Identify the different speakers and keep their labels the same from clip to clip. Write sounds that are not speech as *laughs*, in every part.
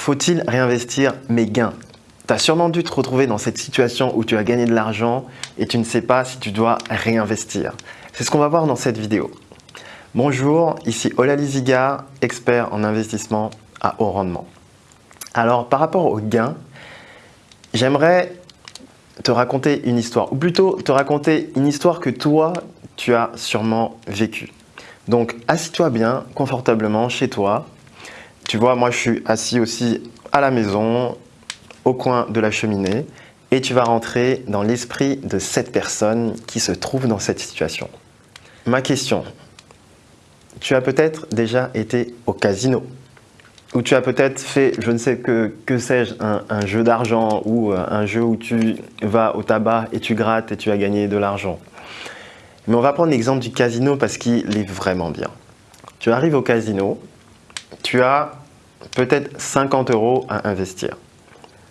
Speaker 1: faut-il réinvestir mes gains? Tu as sûrement dû te retrouver dans cette situation où tu as gagné de l'argent et tu ne sais pas si tu dois réinvestir. C'est ce qu'on va voir dans cette vidéo. Bonjour, ici Ola Liziga, expert en investissement à haut rendement. Alors, par rapport aux gains, j'aimerais te raconter une histoire, ou plutôt te raconter une histoire que toi, tu as sûrement vécue. Donc, assis-toi bien, confortablement, chez toi. Tu vois, moi, je suis assis aussi à la maison, au coin de la cheminée, et tu vas rentrer dans l'esprit de cette personne qui se trouve dans cette situation. Ma question, tu as peut-être déjà été au casino ou tu as peut-être fait, je ne sais que, que sais-je, un, jeu d'argent ou euh, un jeu où tu vas au tabac et tu grattes et tu as gagné de l'argent. Mais on va prendre l'exemple du casino parce qu'il est vraiment bien. Tu arrives au casino, tu as peut-être 50 euros à investir.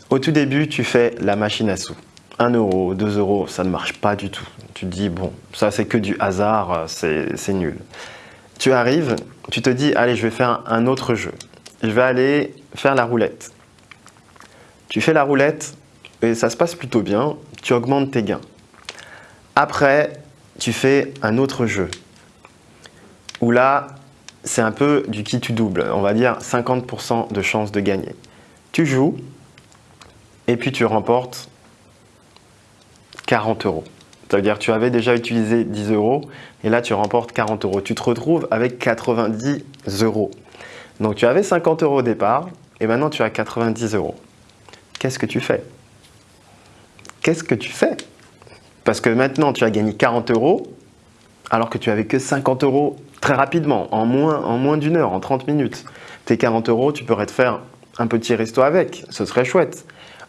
Speaker 1: Au tout début, tu fais la machine à sous. 1 euro, 2 euros, ça ne marche pas du tout. Tu te dis, bon, ça c'est que du hasard, c'est nul. Tu arrives, tu te dis, allez, je vais faire un autre jeu je vais aller faire la roulette. Tu fais la roulette et ça se passe plutôt bien, tu augmentes tes gains. Après, tu fais un autre jeu où là, c'est un peu du qui tu doubles, on va dire 50% de chance de gagner. Tu joues et puis tu remportes 40 euros. C'est-à-dire que tu avais déjà utilisé 10 euros et là tu remportes 40 euros. Tu te retrouves avec 90 euros. Donc tu avais 50 euros au départ et maintenant tu as 90 euros. Qu'est-ce que tu fais? Qu'est-ce que tu fais? Parce que maintenant tu as gagné 40 euros alors que tu avais que 50 euros très rapidement, en moins, d'une heure, en 30 minutes. Tes 40 euros, tu pourrais te faire un petit resto avec, ce serait chouette.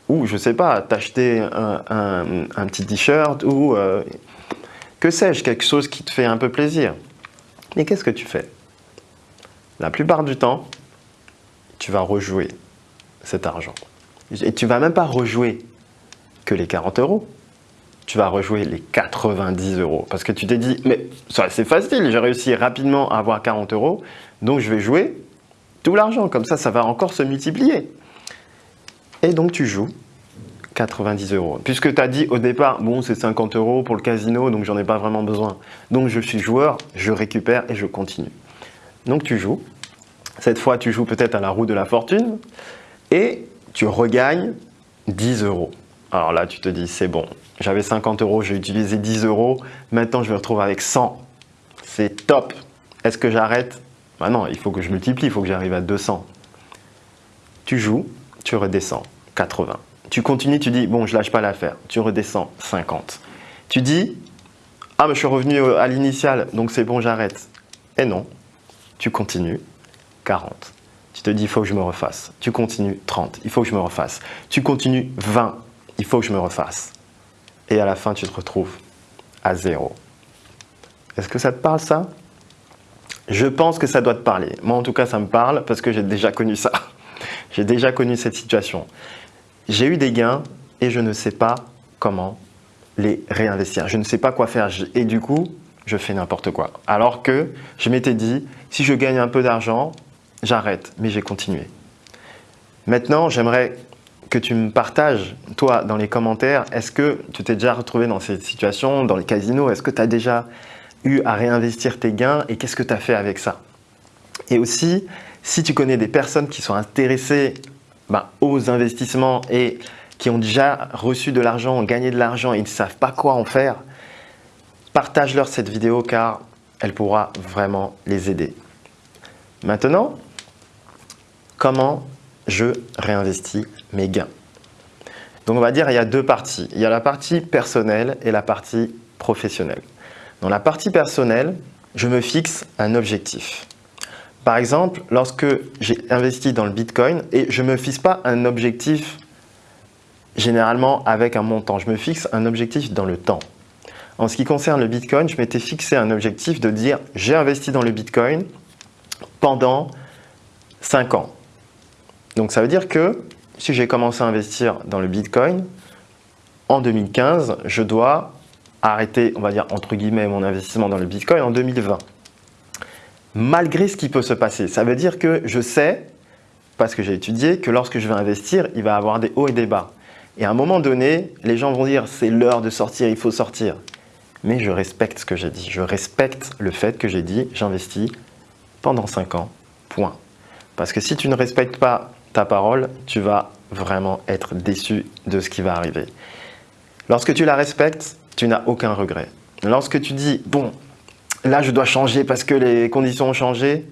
Speaker 1: Ou, je sais pas, t'acheter un, petit t-shirt ou euh, que sais-je, quelque chose qui te fait un peu plaisir. Mais qu'est-ce que tu fais? La plupart du temps, tu vas rejouer cet argent. Et tu vas même pas rejouer que les 40 euros. Tu vas rejouer les 90 euros. Parce que tu t'es dit, mais c'est facile, j'ai réussi rapidement à avoir 40 euros, donc je vais jouer tout l'argent. Comme ça, ça va encore se multiplier. Et donc tu joues 90 euros. Puisque tu as dit au départ, bon, c'est 50 euros pour le casino, donc j'en ai pas vraiment besoin. Donc je suis joueur, je récupère et je continue. Donc tu joues. Cette fois, tu joues peut-être à la roue de la fortune et tu regagnes 10 euros. Alors là, tu te dis, c'est bon, j'avais 50 euros, j'ai utilisé 10 euros, maintenant je me retrouve avec 100. C'est top. Est-ce que j'arrête? Bah non, il faut que je multiplie, il faut que j'arrive à 200. Tu joues, tu redescends, 80. Tu continues, tu dis, bon, je lâche pas l'affaire. Tu redescends, 50. Tu dis, ah, mais je suis revenu à l'initial, donc c'est bon, j'arrête. Et non, tu continues, 40. Tu te dis, il faut que je me refasse. Tu continues, 30, il faut que je me refasse. Tu continues, 20, il faut que je me refasse. Et à la fin, tu te retrouves à zéro. Est-ce que ça te parle ça? Je pense que ça doit te parler. Moi, en tout cas, ça me parle parce que j'ai déjà connu ça. *laughs* J'ai déjà connu cette situation. J'ai eu des gains et je ne sais pas comment les réinvestir. Je ne sais pas quoi faire. Et du coup, je fais n'importe quoi. Alors que je m'étais dit, si je gagne un peu d'argent, j'arrête, mais j'ai continué. Maintenant, j'aimerais que tu me partages, toi, dans les commentaires, est-ce que tu t'es déjà retrouvé dans cette situation, dans les casinos Est-ce que tu as déjà eu à réinvestir tes gains et qu'est-ce que tu as fait avec ça? Et aussi, si tu connais des personnes qui sont intéressées ben, aux investissements et qui ont déjà reçu de l'argent, gagné de l'argent et ne savent pas quoi en faire, partage-leur cette vidéo car elle pourra vraiment les aider. Maintenant, comment je réinvestis mes gains Donc on va dire il y a deux parties. Il y a la partie personnelle et la partie professionnelle. Dans la partie personnelle, je me fixe un objectif. Par exemple, lorsque j'ai investi dans le Bitcoin, et je ne me fixe pas un objectif généralement avec un montant, je me fixe un objectif dans le temps. En ce qui concerne le Bitcoin, je m'étais fixé un objectif de dire j'ai investi dans le Bitcoin pendant 5 ans. Donc ça veut dire que si j'ai commencé à investir dans le Bitcoin, en 2015, je dois arrêter, on va dire entre guillemets, mon investissement dans le Bitcoin en 2020. Malgré ce qui peut se passer, ça veut dire que je sais parce que j'ai étudié que lorsque je vais investir, il va y avoir des hauts et des bas. Et à un moment donné, les gens vont dire c'est l'heure de sortir, il faut sortir. Mais je respecte ce que j'ai dit. Je respecte le fait que j'ai dit j'investis pendant 5 ans, point. Parce que si tu ne respectes pas ta parole, tu vas vraiment être déçu de ce qui va arriver. Lorsque tu la respectes, tu n'as aucun regret. Lorsque tu dis, bon, là je dois changer parce que les conditions ont changé,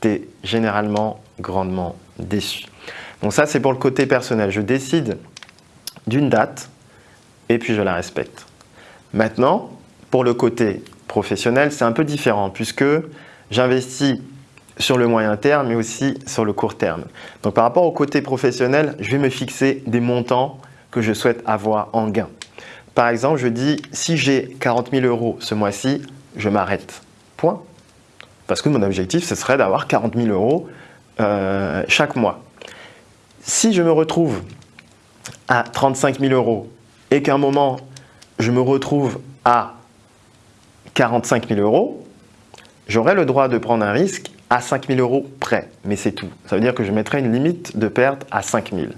Speaker 1: tu es généralement grandement déçu. Donc ça, c'est pour le côté personnel. Je décide d'une date et puis je la respecte. Maintenant, pour le côté professionnel, c'est un peu différent puisque j'investis sur le moyen terme mais aussi sur le court terme. Donc par rapport au côté professionnel, je vais me fixer des montants que je souhaite avoir en gain. Par exemple, je dis si j'ai 40 000 euros ce mois-ci, je m'arrête. Point. Parce que mon objectif, ce serait d'avoir 40 000 euros euh, chaque mois. Si je me retrouve à 35 000 euros et qu'à un moment, je me retrouve à 45 000 euros, j'aurai le droit de prendre un risque à 5 000 euros près, mais c'est tout. Ça veut dire que je mettrai une limite de perte à 5 000.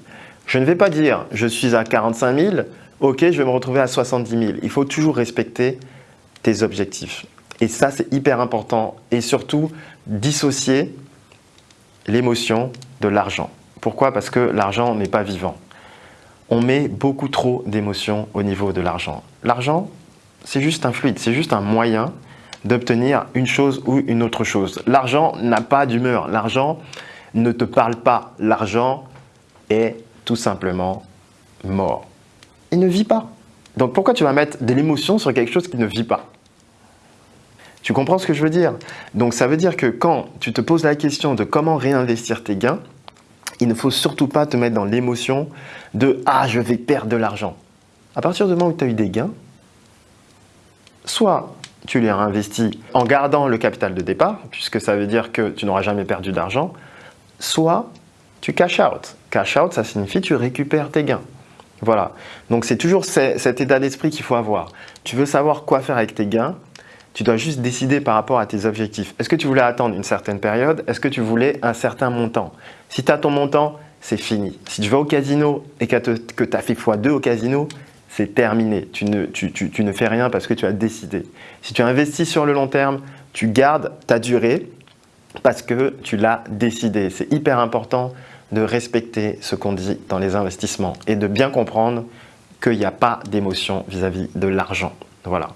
Speaker 1: Je ne vais pas dire je suis à 45 000, ok, je vais me retrouver à 70 000. Il faut toujours respecter tes objectifs. Et ça, c'est hyper important. Et surtout, dissocier l'émotion de l'argent. Pourquoi? Parce que l'argent n'est pas vivant. On met beaucoup trop d'émotions au niveau de l'argent. L'argent, c'est juste un fluide, c'est juste un moyen d'obtenir une chose ou une autre chose. L'argent n'a pas d'humeur, l'argent ne te parle pas, l'argent est tout simplement mort. Il ne vit pas. Donc pourquoi tu vas mettre de l'émotion sur quelque chose qui ne vit pas? Tu comprends ce que je veux dire? Donc ça veut dire que quand tu te poses la question de comment réinvestir tes gains, il ne faut surtout pas te mettre dans l'émotion de « Ah, je vais perdre de l'argent ». À partir du moment où tu as eu des gains, soit tu les réinvestis en gardant le capital de départ, puisque ça veut dire que tu n'auras jamais perdu d'argent, soit tu cash out. Cash out, ça signifie tu récupères tes gains. Voilà. Donc c'est toujours cet état d'esprit qu'il faut avoir. Tu veux savoir quoi faire avec tes gains, tu dois juste décider par rapport à tes objectifs. Est-ce que tu voulais attendre une certaine période? Est-ce que tu voulais un certain montant? Si tu as ton montant, c'est fini. Si tu vas au casino et que tu as fait x2 au casino, c'est terminé. Tu ne, tu, ne fais rien parce que tu as décidé. Si tu investis sur le long terme, tu gardes ta durée parce que tu l'as décidé. C'est hyper important de respecter ce qu'on dit dans les investissements et de bien comprendre qu'il n'y a pas d'émotion vis-à-vis de l'argent. Voilà.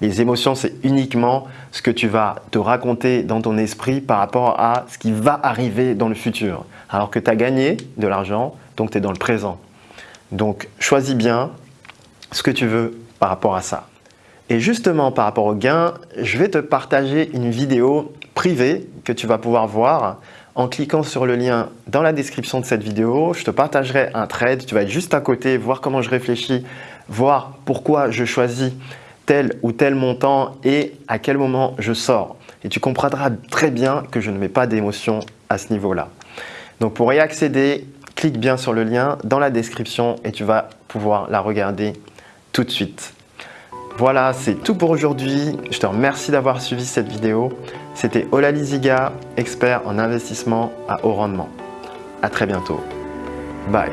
Speaker 1: Les émotions, c'est uniquement ce que tu vas te raconter dans ton esprit par rapport à ce qui va arriver dans le futur. Alors que tu as gagné de l'argent, donc tu es dans le présent. Donc choisis bien ce que tu veux par rapport à ça. Et justement, par rapport au gain, je vais te partager une vidéo privée que tu vas pouvoir voir en cliquant sur le lien dans la description de cette vidéo. Je te partagerai un trade, tu vas être juste à côté, voir comment je réfléchis, voir pourquoi je choisis tel ou tel montant et à quel moment je sors. Et tu comprendras très bien que je ne mets pas d'émotion à ce niveau-là. Donc pour y accéder, clique bien sur le lien dans la description et tu vas pouvoir la regarder tout de suite. Voilà, c'est tout pour aujourd'hui. Je te remercie d'avoir suivi cette vidéo. C'était Ola Liziga, expert en investissement à haut rendement. À très bientôt. Bye.